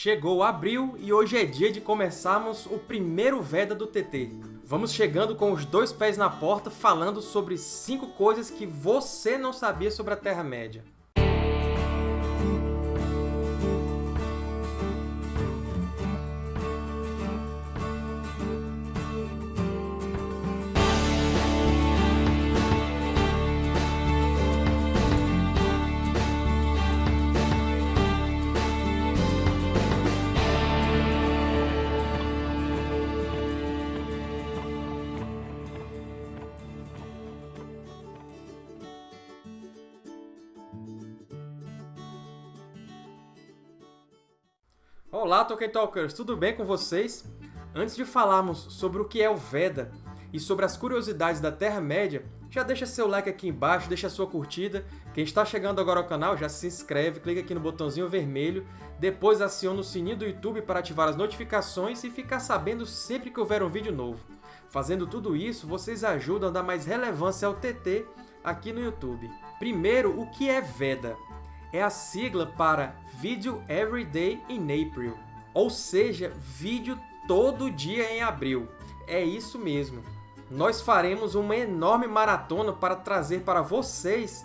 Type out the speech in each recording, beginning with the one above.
Chegou abril e hoje é dia de começarmos o primeiro Veda do TT. Vamos chegando com os dois pés na porta falando sobre cinco coisas que você não sabia sobre a Terra-média. Olá, Tolkien Talkers! Tudo bem com vocês? Antes de falarmos sobre o que é o Veda e sobre as curiosidades da Terra-média, já deixa seu like aqui embaixo, deixa sua curtida. Quem está chegando agora ao canal, já se inscreve, clica aqui no botãozinho vermelho, depois aciona o sininho do YouTube para ativar as notificações e ficar sabendo sempre que houver um vídeo novo. Fazendo tudo isso, vocês ajudam a dar mais relevância ao TT aqui no YouTube. Primeiro, o que é Veda? É a sigla para Video Every Day in April, ou seja, vídeo todo dia em abril. É isso mesmo. Nós faremos uma enorme maratona para trazer para vocês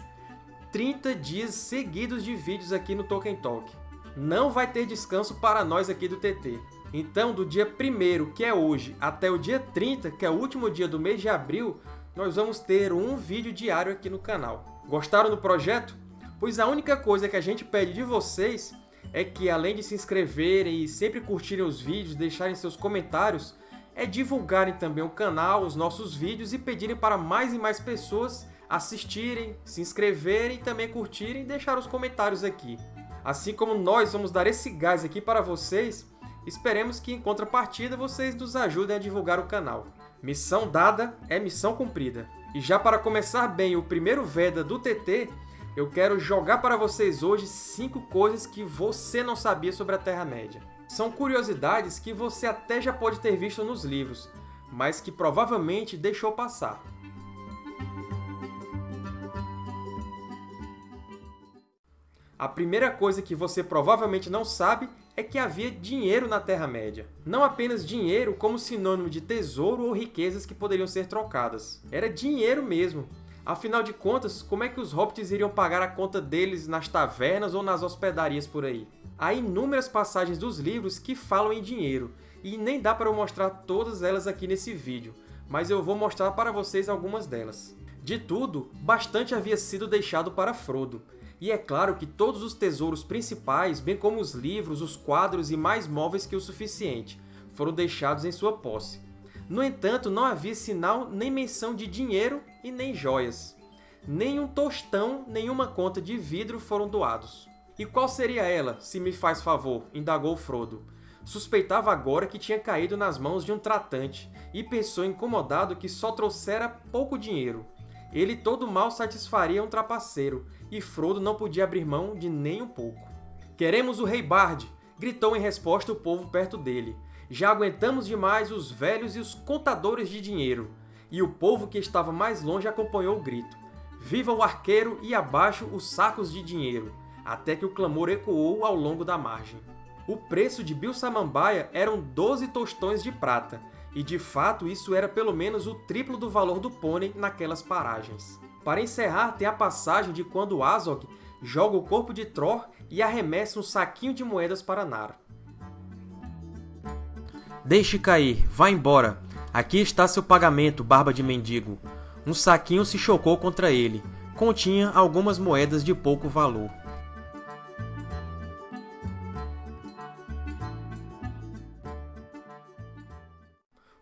30 dias seguidos de vídeos aqui no Tolkien Talk. Não vai ter descanso para nós aqui do TT. Então, do dia 1 que é hoje, até o dia 30, que é o último dia do mês de abril, nós vamos ter um vídeo diário aqui no canal. Gostaram do projeto? Pois a única coisa que a gente pede de vocês é que, além de se inscreverem e sempre curtirem os vídeos, deixarem seus comentários, é divulgarem também o canal, os nossos vídeos e pedirem para mais e mais pessoas assistirem, se inscreverem, também curtirem e deixar os comentários aqui. Assim como nós vamos dar esse gás aqui para vocês, esperemos que, em contrapartida, vocês nos ajudem a divulgar o canal. Missão dada é missão cumprida. E já para começar bem o primeiro Veda do TT, eu quero jogar para vocês hoje 5 coisas que você não sabia sobre a Terra-média. São curiosidades que você até já pode ter visto nos livros, mas que provavelmente deixou passar. A primeira coisa que você provavelmente não sabe é que havia dinheiro na Terra-média. Não apenas dinheiro como sinônimo de tesouro ou riquezas que poderiam ser trocadas. Era dinheiro mesmo, Afinal de contas, como é que os hobbits iriam pagar a conta deles nas tavernas ou nas hospedarias por aí? Há inúmeras passagens dos livros que falam em dinheiro, e nem dá para eu mostrar todas elas aqui nesse vídeo, mas eu vou mostrar para vocês algumas delas. De tudo, bastante havia sido deixado para Frodo, e é claro que todos os tesouros principais, bem como os livros, os quadros e mais móveis que o suficiente, foram deixados em sua posse. No entanto, não havia sinal nem menção de dinheiro e nem joias. Nem um tostão, nenhuma conta de vidro foram doados. E qual seria ela, se me faz favor? indagou Frodo. Suspeitava agora que tinha caído nas mãos de um tratante, e pensou incomodado que só trouxera pouco dinheiro. Ele todo mal satisfaria um trapaceiro, e Frodo não podia abrir mão de nem um pouco. Queremos o Rei Bard! gritou em resposta o povo perto dele. Já aguentamos demais os velhos e os contadores de dinheiro e o povo que estava mais longe acompanhou o grito. Viva o arqueiro e abaixo os sacos de dinheiro, até que o clamor ecoou ao longo da margem. O preço de Bill Samambaia eram 12 tostões de prata, e de fato isso era pelo menos o triplo do valor do pônei naquelas paragens. Para encerrar, tem a passagem de quando Azog joga o corpo de Tror e arremessa um saquinho de moedas para Nara. Deixe cair, vá embora. Aqui está seu pagamento, barba de mendigo. Um saquinho se chocou contra ele. Continha algumas moedas de pouco valor.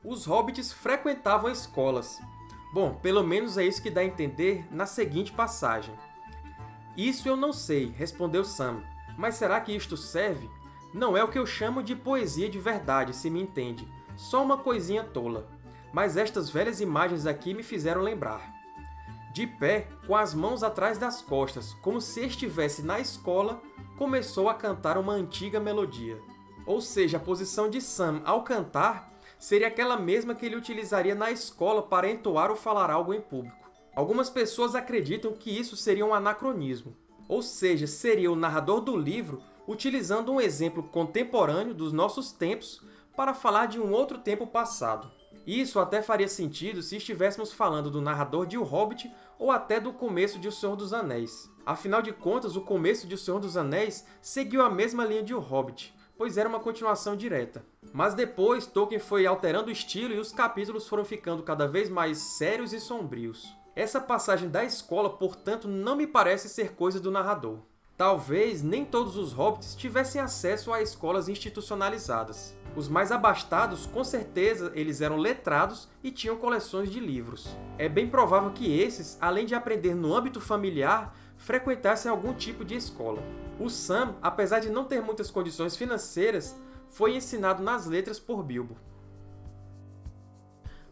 Os hobbits frequentavam escolas. Bom, pelo menos é isso que dá a entender na seguinte passagem. Isso eu não sei, respondeu Sam. Mas será que isto serve? Não é o que eu chamo de poesia de verdade, se me entende só uma coisinha tola. Mas estas velhas imagens aqui me fizeram lembrar. De pé, com as mãos atrás das costas, como se estivesse na escola, começou a cantar uma antiga melodia. Ou seja, a posição de Sam ao cantar seria aquela mesma que ele utilizaria na escola para entoar ou falar algo em público. Algumas pessoas acreditam que isso seria um anacronismo, ou seja, seria o narrador do livro utilizando um exemplo contemporâneo dos nossos tempos para falar de um outro tempo passado. Isso até faria sentido se estivéssemos falando do narrador de O Hobbit ou até do começo de O Senhor dos Anéis. Afinal de contas, o começo de O Senhor dos Anéis seguiu a mesma linha de O Hobbit, pois era uma continuação direta. Mas depois, Tolkien foi alterando o estilo e os capítulos foram ficando cada vez mais sérios e sombrios. Essa passagem da escola, portanto, não me parece ser coisa do narrador. Talvez nem todos os hobbits tivessem acesso a escolas institucionalizadas. Os mais abastados, com certeza, eles eram letrados e tinham coleções de livros. É bem provável que esses, além de aprender no âmbito familiar, frequentassem algum tipo de escola. O Sam, apesar de não ter muitas condições financeiras, foi ensinado nas letras por Bilbo.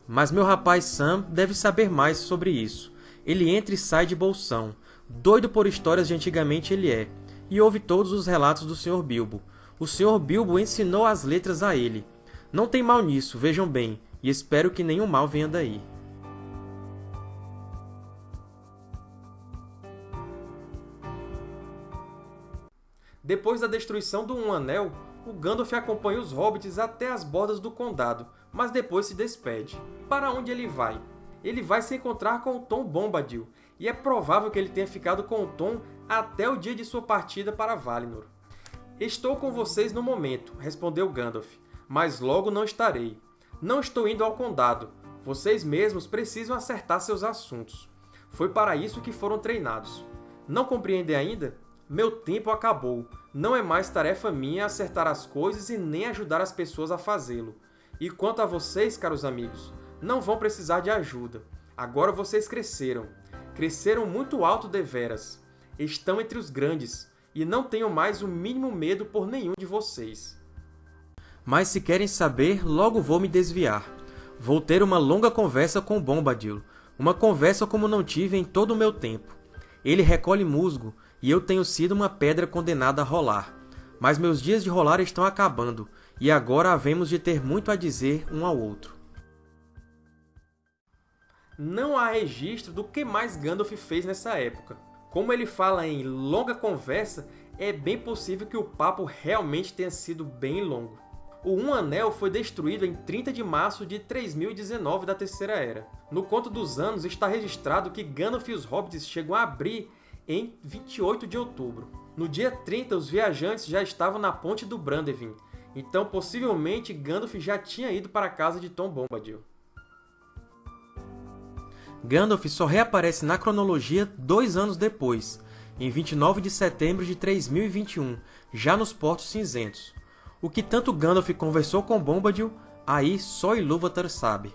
Mas meu rapaz Sam deve saber mais sobre isso. Ele entra e sai de bolsão. Doido por histórias de antigamente ele é, e ouve todos os relatos do Sr. Bilbo, o Sr. Bilbo ensinou as letras a ele. Não tem mal nisso, vejam bem, e espero que nenhum mal venha daí. Depois da destruição do Um Anel, o Gandalf acompanha os Hobbits até as bordas do Condado, mas depois se despede. Para onde ele vai? Ele vai se encontrar com o Tom Bombadil, e é provável que ele tenha ficado com o Tom até o dia de sua partida para Valinor. Estou com vocês no momento, respondeu Gandalf, mas logo não estarei. Não estou indo ao Condado. Vocês mesmos precisam acertar seus assuntos. Foi para isso que foram treinados. Não compreendem ainda? Meu tempo acabou. Não é mais tarefa minha acertar as coisas e nem ajudar as pessoas a fazê-lo. E quanto a vocês, caros amigos, não vão precisar de ajuda. Agora vocês cresceram. Cresceram muito alto deveras. Estão entre os grandes e não tenho mais o mínimo medo por nenhum de vocês. Mas se querem saber, logo vou me desviar. Vou ter uma longa conversa com Bombadil, uma conversa como não tive em todo o meu tempo. Ele recolhe musgo, e eu tenho sido uma pedra condenada a rolar. Mas meus dias de rolar estão acabando, e agora havemos de ter muito a dizer um ao outro. Não há registro do que mais Gandalf fez nessa época. Como ele fala em longa conversa, é bem possível que o papo realmente tenha sido bem longo. O Um Anel foi destruído em 30 de março de 3019 da Terceira Era. No Conto dos Anos está registrado que Gandalf e os Hobbits chegam a abrir em 28 de outubro. No dia 30, os viajantes já estavam na Ponte do Brandevin, então possivelmente Gandalf já tinha ido para a casa de Tom Bombadil. Gandalf só reaparece na cronologia dois anos depois, em 29 de setembro de 3021, já nos Portos Cinzentos. O que tanto Gandalf conversou com Bombadil, aí só Ilúvatar sabe.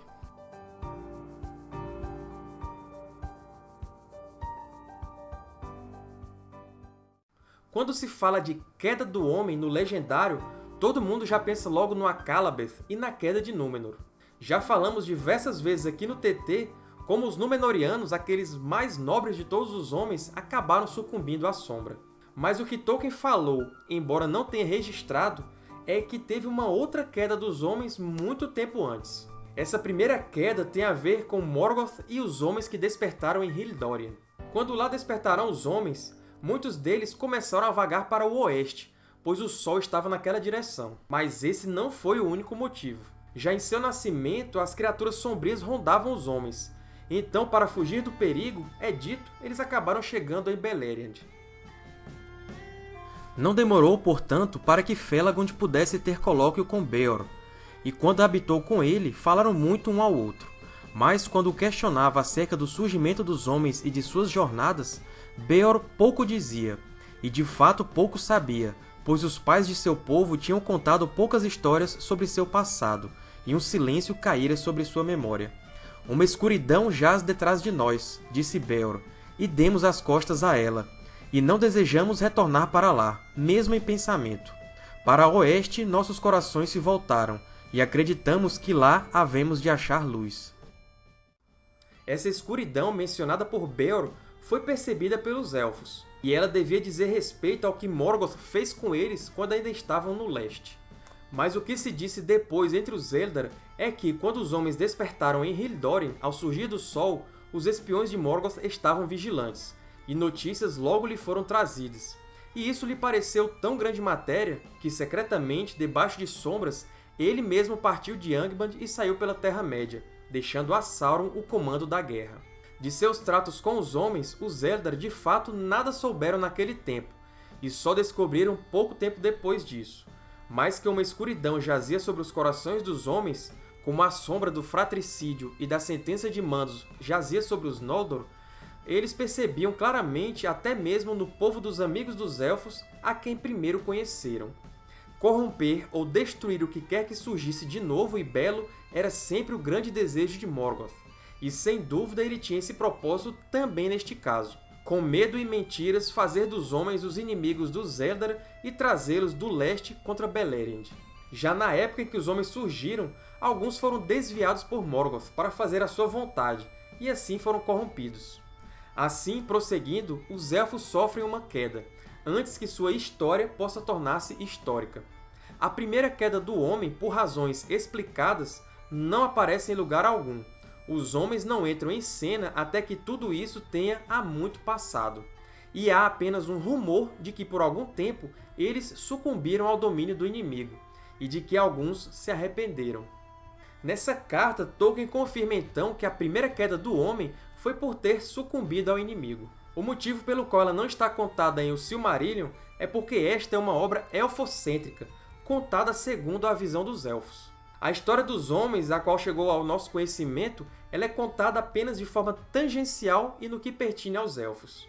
Quando se fala de queda do homem no Legendário, todo mundo já pensa logo no Akalabeth e na queda de Númenor. Já falamos diversas vezes aqui no TT como os Númenóreanos, aqueles mais nobres de todos os homens, acabaram sucumbindo à sombra. Mas o que Tolkien falou, embora não tenha registrado, é que teve uma outra queda dos homens muito tempo antes. Essa primeira queda tem a ver com Morgoth e os homens que despertaram em Hildórien. Quando lá despertaram os homens, muitos deles começaram a vagar para o oeste, pois o sol estava naquela direção. Mas esse não foi o único motivo. Já em seu nascimento, as criaturas sombrias rondavam os homens, então, para fugir do perigo, é dito, eles acabaram chegando em Beleriand. Não demorou, portanto, para que Felagund pudesse ter colóquio com Beor, e quando habitou com ele, falaram muito um ao outro. Mas, quando o questionava acerca do surgimento dos homens e de suas jornadas, Beor pouco dizia, e de fato pouco sabia, pois os pais de seu povo tinham contado poucas histórias sobre seu passado, e um silêncio caíra sobre sua memória. Uma escuridão jaz detrás de nós, disse Beor, e demos as costas a ela, e não desejamos retornar para lá, mesmo em pensamento. Para oeste nossos corações se voltaram, e acreditamos que lá havemos de achar luz. Essa escuridão mencionada por Beor foi percebida pelos Elfos, e ela devia dizer respeito ao que Morgoth fez com eles quando ainda estavam no leste. Mas o que se disse depois entre os Eldar é que, quando os homens despertaram em Hildórien, ao surgir do sol, os espiões de Morgoth estavam vigilantes, e notícias logo lhe foram trazidas. e isso lhe pareceu tão grande matéria que, secretamente, debaixo de sombras, ele mesmo partiu de Angband e saiu pela Terra-média, deixando a Sauron o comando da guerra. De seus tratos com os homens, os Eldar de fato nada souberam naquele tempo, e só descobriram pouco tempo depois disso. Mais que uma escuridão jazia sobre os corações dos homens, como a sombra do fratricídio e da sentença de Mandos jazia sobre os Noldor, eles percebiam claramente até mesmo no povo dos Amigos dos Elfos a quem primeiro conheceram. Corromper ou destruir o que quer que surgisse de novo e belo era sempre o grande desejo de Morgoth, e sem dúvida ele tinha esse propósito também neste caso. Com medo e mentiras, fazer dos homens os inimigos dos Eldar e trazê-los do leste contra Beleriand. Já na época em que os homens surgiram, alguns foram desviados por Morgoth para fazer a sua vontade, e assim foram corrompidos. Assim, prosseguindo, os Elfos sofrem uma queda, antes que sua história possa tornar-se histórica. A primeira queda do homem, por razões explicadas, não aparece em lugar algum. Os homens não entram em cena até que tudo isso tenha há muito passado. E há apenas um rumor de que, por algum tempo, eles sucumbiram ao domínio do inimigo, e de que alguns se arrependeram. Nessa carta, Tolkien confirma então que a primeira queda do homem foi por ter sucumbido ao inimigo. O motivo pelo qual ela não está contada em O Silmarillion é porque esta é uma obra elfocêntrica, contada segundo a visão dos Elfos. A história dos homens, a qual chegou ao nosso conhecimento, ela é contada apenas de forma tangencial e no que pertine aos Elfos.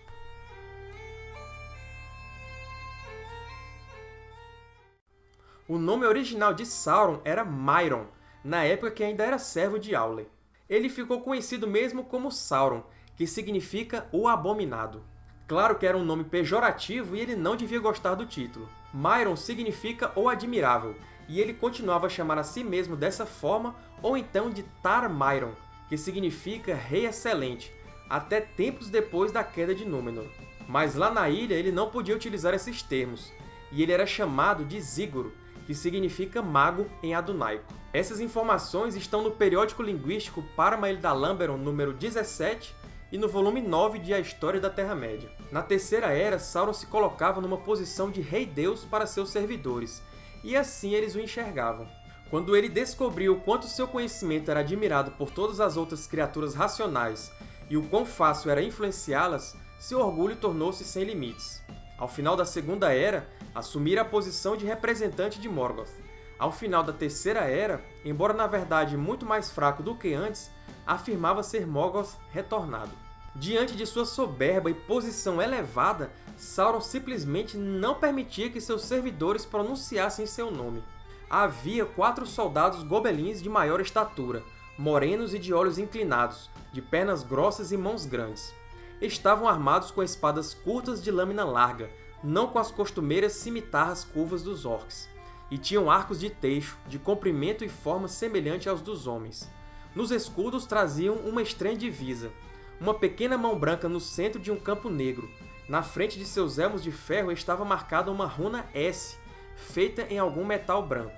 O nome original de Sauron era Myron, na época que ainda era servo de Aule ele ficou conhecido mesmo como Sauron, que significa o Abominado. Claro que era um nome pejorativo e ele não devia gostar do título. Myron significa o Admirável, e ele continuava a chamar a si mesmo dessa forma ou então de Tar Myron, que significa Rei Excelente, até tempos depois da queda de Númenor. Mas lá na ilha ele não podia utilizar esses termos, e ele era chamado de Ziguro, que significa mago em adunaico. Essas informações estão no periódico linguístico Paramael da Lamberon número 17 e no volume 9 de A História da Terra-média. Na Terceira Era, Sauron se colocava numa posição de Rei-Deus para seus servidores, e assim eles o enxergavam. Quando ele descobriu o quanto seu conhecimento era admirado por todas as outras criaturas racionais e o quão fácil era influenciá-las, seu orgulho tornou-se sem limites. Ao final da Segunda Era, assumira a posição de representante de Morgoth. Ao final da Terceira Era, embora na verdade muito mais fraco do que antes, afirmava ser Morgoth retornado. Diante de sua soberba e posição elevada, Sauron simplesmente não permitia que seus servidores pronunciassem seu nome. Havia quatro soldados gobelins de maior estatura, morenos e de olhos inclinados, de pernas grossas e mãos grandes. Estavam armados com espadas curtas de lâmina larga, não com as costumeiras cimitarras curvas dos orcs, e tinham arcos de teixo, de comprimento e forma semelhante aos dos homens. Nos escudos traziam uma estranha divisa, uma pequena mão branca no centro de um campo negro. Na frente de seus elmos de ferro estava marcada uma runa S, feita em algum metal branco.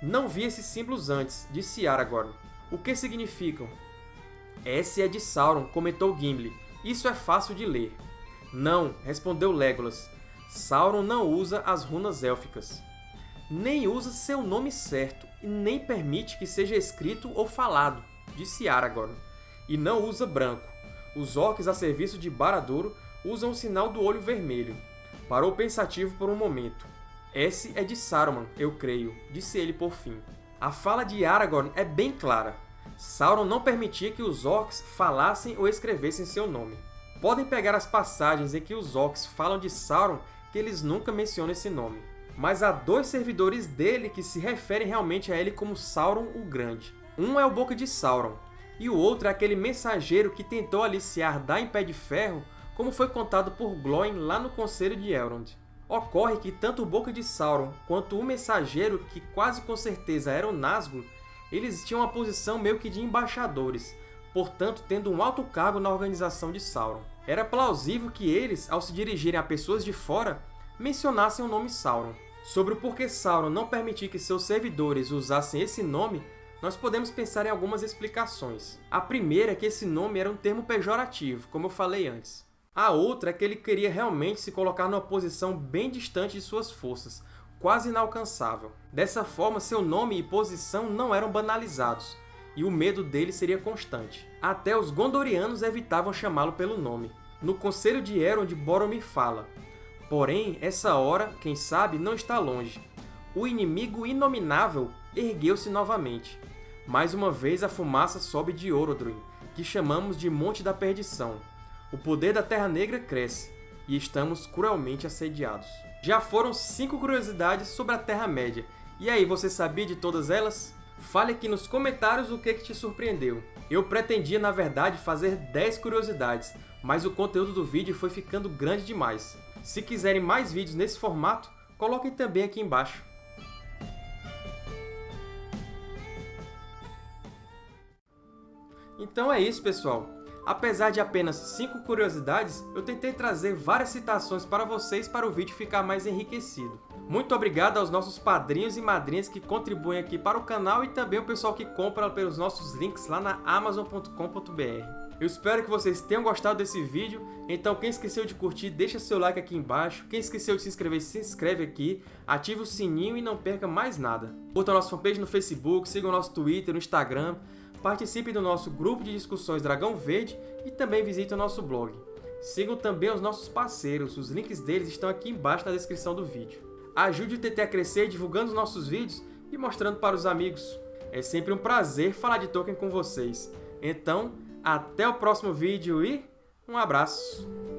Não vi esses símbolos antes, disse Aragorn. O que significam? S é de Sauron, comentou Gimli. Isso é fácil de ler. Não, respondeu Legolas. Sauron não usa as runas élficas. Nem usa seu nome certo, e nem permite que seja escrito ou falado, disse Aragorn. E não usa branco. Os orcs a serviço de Barad-dûr usam o sinal do olho vermelho. Parou pensativo por um momento. Esse é de Saruman, eu creio, disse ele por fim. A fala de Aragorn é bem clara. Sauron não permitia que os orcs falassem ou escrevessem seu nome. Podem pegar as passagens em que os orcs falam de Sauron que eles nunca mencionam esse nome. Mas há dois servidores dele que se referem realmente a ele como Sauron o Grande. Um é o Boca de Sauron, e o outro é aquele mensageiro que tentou aliciar Dain Pé de Ferro, como foi contado por Glóin lá no Conselho de Elrond. Ocorre que tanto o Boca de Sauron quanto o mensageiro, que quase com certeza era o Nazgûl, eles tinham uma posição meio que de embaixadores, portanto tendo um alto cargo na organização de Sauron. Era plausível que eles, ao se dirigirem a pessoas de fora, mencionassem o nome Sauron. Sobre o porquê Sauron não permitir que seus servidores usassem esse nome, nós podemos pensar em algumas explicações. A primeira é que esse nome era um termo pejorativo, como eu falei antes. A outra é que ele queria realmente se colocar numa posição bem distante de suas forças, quase inalcançável. Dessa forma, seu nome e posição não eram banalizados, e o medo dele seria constante. Até os Gondorianos evitavam chamá-lo pelo nome. No Conselho de Elrond, Boromir fala Porém, essa hora, quem sabe, não está longe. O inimigo inominável ergueu-se novamente. Mais uma vez a fumaça sobe de Orodruin, que chamamos de Monte da Perdição. O poder da Terra Negra cresce, e estamos cruelmente assediados. Já foram cinco curiosidades sobre a Terra-média. E aí, você sabia de todas elas? Fale aqui nos comentários o que, que te surpreendeu. Eu pretendia, na verdade, fazer 10 curiosidades, mas o conteúdo do vídeo foi ficando grande demais. Se quiserem mais vídeos nesse formato, coloquem também aqui embaixo. Então é isso, pessoal! Apesar de apenas 5 curiosidades, eu tentei trazer várias citações para vocês para o vídeo ficar mais enriquecido. Muito obrigado aos nossos padrinhos e madrinhas que contribuem aqui para o canal e também o pessoal que compra pelos nossos links lá na Amazon.com.br. Eu espero que vocês tenham gostado desse vídeo, então quem esqueceu de curtir, deixa seu like aqui embaixo, quem esqueceu de se inscrever, se inscreve aqui, ative o sininho e não perca mais nada. Curta a nossa fanpage no Facebook, siga o nosso Twitter, no Instagram, participe do nosso grupo de discussões Dragão Verde e também visite o nosso blog. Sigam também os nossos parceiros, os links deles estão aqui embaixo na descrição do vídeo. Ajude o TT a crescer divulgando os nossos vídeos e mostrando para os amigos. É sempre um prazer falar de Tolkien com vocês. Então, até o próximo vídeo e um abraço!